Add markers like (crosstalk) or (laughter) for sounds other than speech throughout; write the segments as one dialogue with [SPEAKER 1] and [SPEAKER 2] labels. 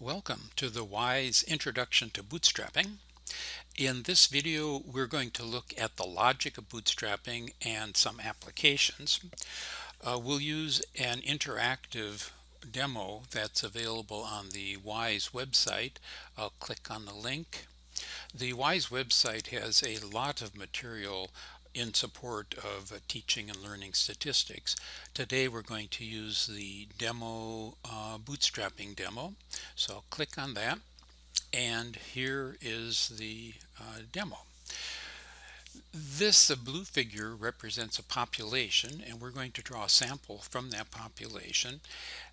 [SPEAKER 1] Welcome to the WISE Introduction to Bootstrapping. In this video we're going to look at the logic of bootstrapping and some applications. Uh, we'll use an interactive demo that's available on the WISE website. I'll click on the link. The WISE website has a lot of material in support of uh, teaching and learning statistics. Today we're going to use the demo uh, bootstrapping demo. So I'll click on that and here is the uh, demo. This the blue figure represents a population and we're going to draw a sample from that population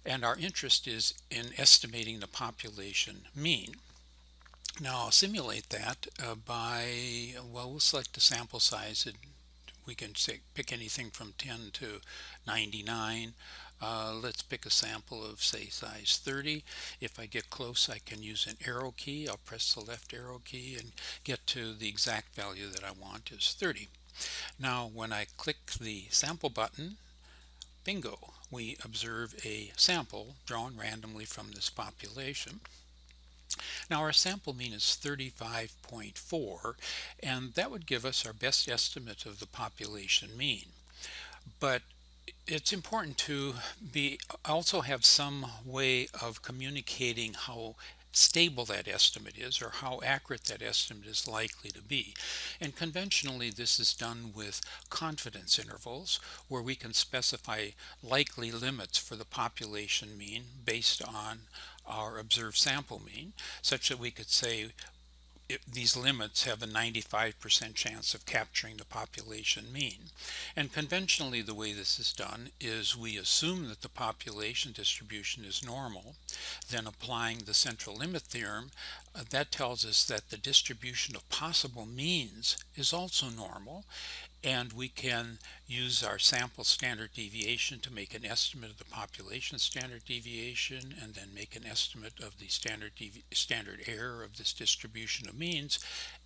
[SPEAKER 1] and our interest is in estimating the population mean. Now I'll simulate that uh, by, well, we'll select the sample size. And we can say, pick anything from 10 to 99. Uh, let's pick a sample of say size 30. If I get close I can use an arrow key. I'll press the left arrow key and get to the exact value that I want is 30. Now when I click the sample button, bingo, we observe a sample drawn randomly from this population. Now our sample mean is 35.4 and that would give us our best estimate of the population mean. But it's important to be also have some way of communicating how stable that estimate is or how accurate that estimate is likely to be. And conventionally this is done with confidence intervals where we can specify likely limits for the population mean based on our observed sample mean such that we could say it, these limits have a 95% chance of capturing the population mean. And conventionally the way this is done is we assume that the population distribution is normal, then applying the central limit theorem, uh, that tells us that the distribution of possible means is also normal, and we can use our sample standard deviation to make an estimate of the population standard deviation and then make an estimate of the standard standard error of this distribution of means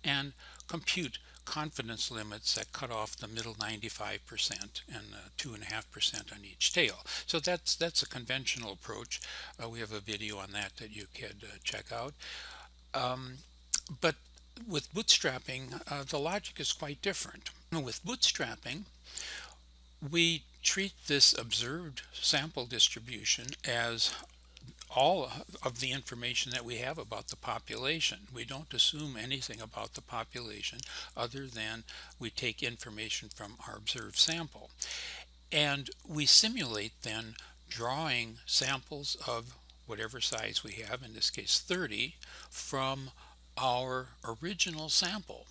[SPEAKER 1] and compute confidence limits that cut off the middle 95% and 2.5% on each tail. So that's that's a conventional approach. Uh, we have a video on that that you could uh, check out. Um, but with bootstrapping, uh, the logic is quite different. With bootstrapping, we treat this observed sample distribution as all of the information that we have about the population. We don't assume anything about the population other than we take information from our observed sample. And we simulate then drawing samples of whatever size we have, in this case 30, from our original sample.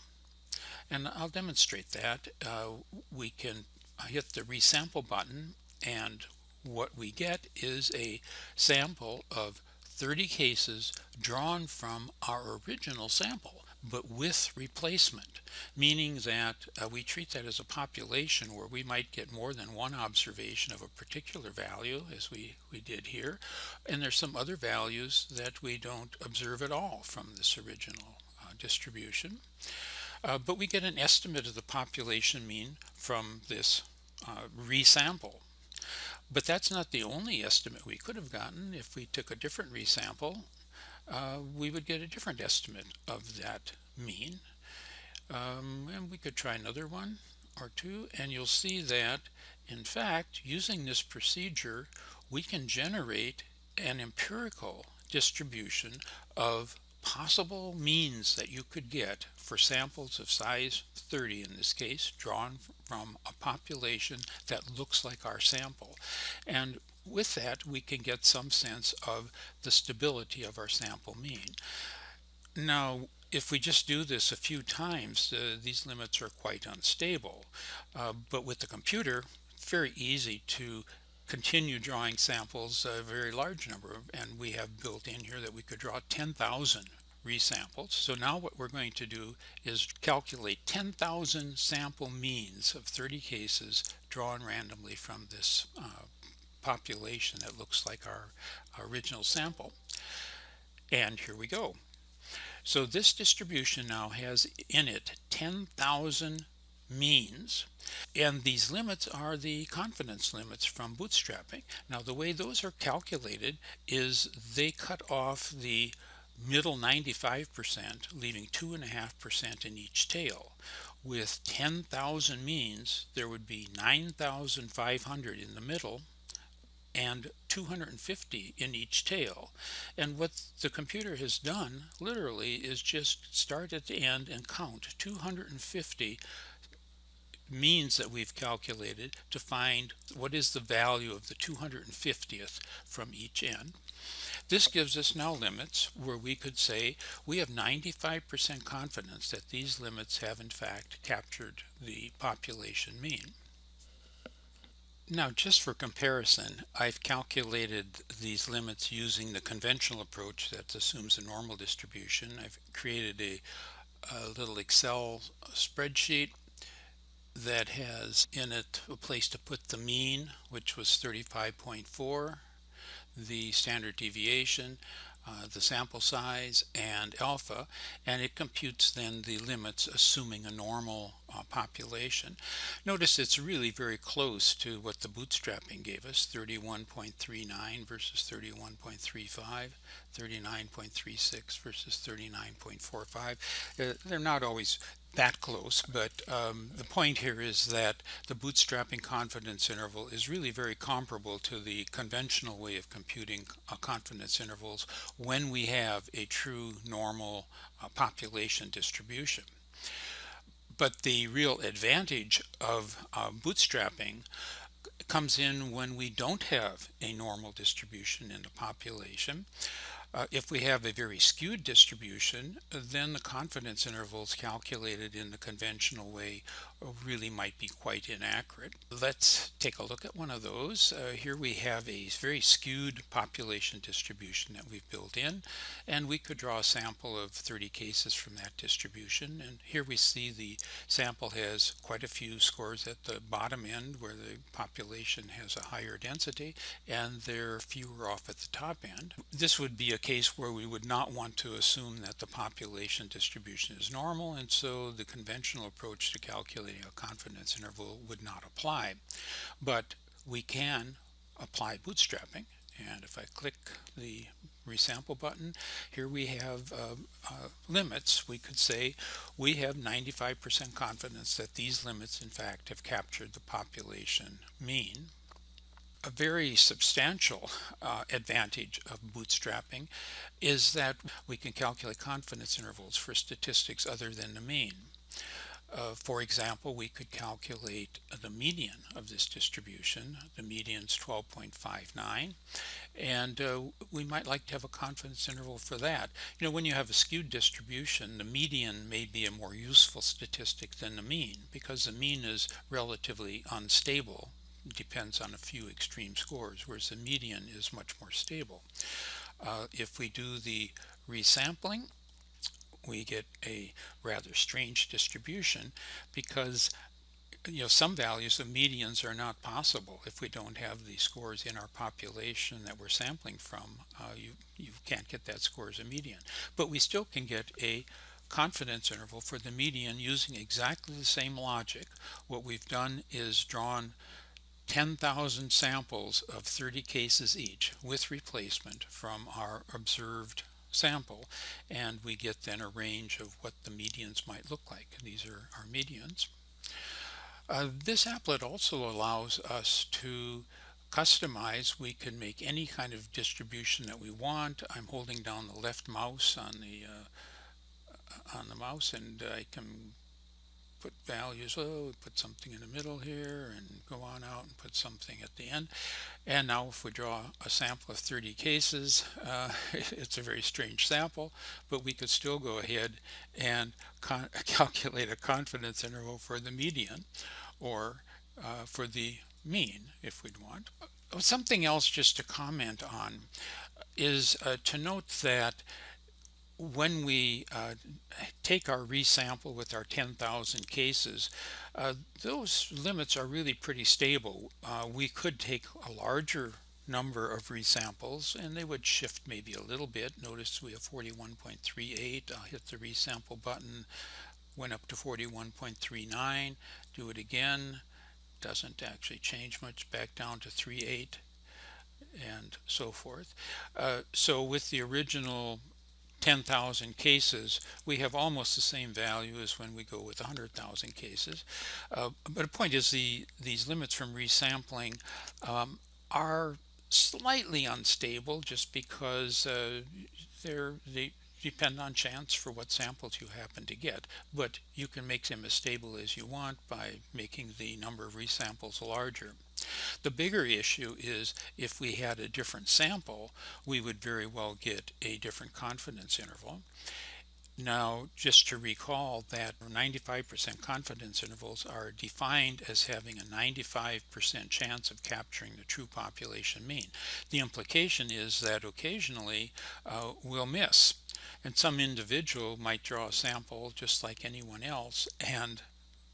[SPEAKER 1] And I'll demonstrate that. Uh, we can hit the resample button and what we get is a sample of 30 cases drawn from our original sample but with replacement meaning that uh, we treat that as a population where we might get more than one observation of a particular value as we we did here and there's some other values that we don't observe at all from this original uh, distribution uh, but we get an estimate of the population mean from this uh, resample but that's not the only estimate we could have gotten. If we took a different resample, uh, we would get a different estimate of that mean. Um, and we could try another one or two, and you'll see that, in fact, using this procedure, we can generate an empirical distribution of possible means that you could get for samples of size 30 in this case drawn from a population that looks like our sample and with that we can get some sense of the stability of our sample mean now if we just do this a few times uh, these limits are quite unstable uh, but with the computer very easy to continue drawing samples a very large number and we have built in here that we could draw 10,000 resamples. So now what we're going to do is calculate 10,000 sample means of 30 cases drawn randomly from this uh, population that looks like our, original sample. And here we go. So this distribution now has in it 10,000 means. And these limits are the confidence limits from bootstrapping. Now the way those are calculated is they cut off the middle 95%, leaving 2.5% in each tail. With 10,000 means, there would be 9,500 in the middle and 250 in each tail. And what the computer has done literally is just start at the end and count 250 means that we've calculated to find what is the value of the 250th from each end. This gives us now limits where we could say we have 95% confidence that these limits have in fact captured the population mean. Now just for comparison, I've calculated these limits using the conventional approach that assumes a normal distribution. I've created a, a little Excel spreadsheet that has in it a place to put the mean, which was 35.4, the standard deviation, uh, the sample size and alpha and it computes then the limits assuming a normal uh, population. Notice it's really very close to what the bootstrapping gave us 31.39 versus 31.35 39.36 versus 39.45 uh, they're not always that close, but um, the point here is that the bootstrapping confidence interval is really very comparable to the conventional way of computing uh, confidence intervals when we have a true normal uh, population distribution. But the real advantage of uh, bootstrapping comes in when we don't have a normal distribution in the population. Uh, if we have a very skewed distribution, then the confidence intervals calculated in the conventional way really might be quite inaccurate. Let's take a look at one of those. Uh, here we have a very skewed population distribution that we've built in and we could draw a sample of 30 cases from that distribution and here we see the sample has quite a few scores at the bottom end where the population has a higher density and there are fewer off at the top end. This would be a case where we would not want to assume that the population distribution is normal and so the conventional approach to calculating a confidence interval would not apply. But we can apply bootstrapping and if I click the resample button here we have uh, uh, limits we could say we have 95% confidence that these limits in fact have captured the population mean a very substantial uh, advantage of bootstrapping is that we can calculate confidence intervals for statistics other than the mean uh, for example, we could calculate the median of this distribution. The median is 12.59 and uh, we might like to have a confidence interval for that. You know, when you have a skewed distribution, the median may be a more useful statistic than the mean because the mean is relatively unstable. Depends on a few extreme scores, whereas the median is much more stable. Uh, if we do the resampling, we get a rather strange distribution because you know some values of medians are not possible. If we don't have the scores in our population that we're sampling from uh, you you can't get that score as a median. But we still can get a confidence interval for the median using exactly the same logic. What we've done is drawn 10,000 samples of 30 cases each with replacement from our observed sample and we get then a range of what the medians might look like. These are our medians. Uh, this applet also allows us to customize. We can make any kind of distribution that we want. I'm holding down the left mouse on the uh, on the mouse and I can put values, oh, put something in the middle here and go on out and put something at the end. And now if we draw a sample of 30 cases, uh, (laughs) it's a very strange sample, but we could still go ahead and (laughs) calculate a confidence interval for the median or uh, for the mean if we'd want. Something else just to comment on is uh, to note that when we uh, take our resample with our 10,000 cases, uh, those limits are really pretty stable. Uh, we could take a larger number of resamples and they would shift maybe a little bit. Notice we have 41.38. I'll hit the resample button went up to 41.39 do it again doesn't actually change much back down to 3.8 and so forth uh, so with the original 10,000 cases, we have almost the same value as when we go with 100,000 cases. Uh, but the point is the these limits from resampling um, are slightly unstable just because uh, they're, they depend on chance for what samples you happen to get. But you can make them as stable as you want by making the number of resamples larger. The bigger issue is if we had a different sample, we would very well get a different confidence interval. Now, just to recall that 95% confidence intervals are defined as having a 95% chance of capturing the true population mean. The implication is that occasionally uh, we'll miss. And some individual might draw a sample just like anyone else and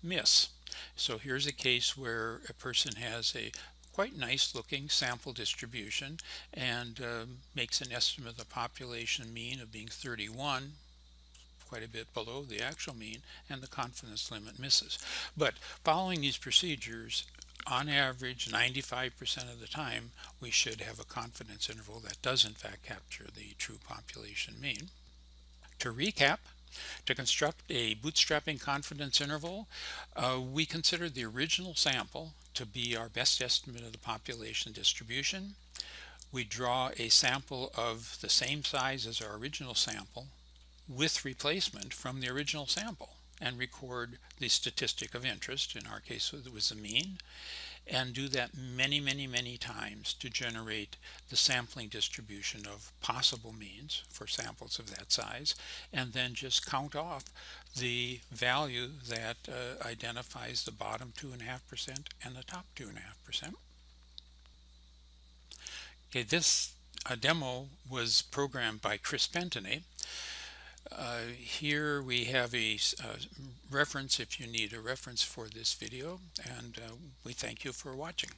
[SPEAKER 1] miss. So here's a case where a person has a quite nice looking sample distribution and uh, makes an estimate of the population mean of being 31 quite a bit below the actual mean and the confidence limit misses. But following these procedures on average 95% of the time we should have a confidence interval that does in fact capture the true population mean. To recap to construct a bootstrapping confidence interval, uh, we considered the original sample to be our best estimate of the population distribution. We draw a sample of the same size as our original sample with replacement from the original sample and record the statistic of interest. In our case, it was the mean and do that many, many, many times to generate the sampling distribution of possible means for samples of that size, and then just count off the value that uh, identifies the bottom 2.5% and the top 2.5%. Okay, this uh, demo was programmed by Chris Pentany. Uh, here we have a reference if you need a reference for this video and uh, we thank you for watching.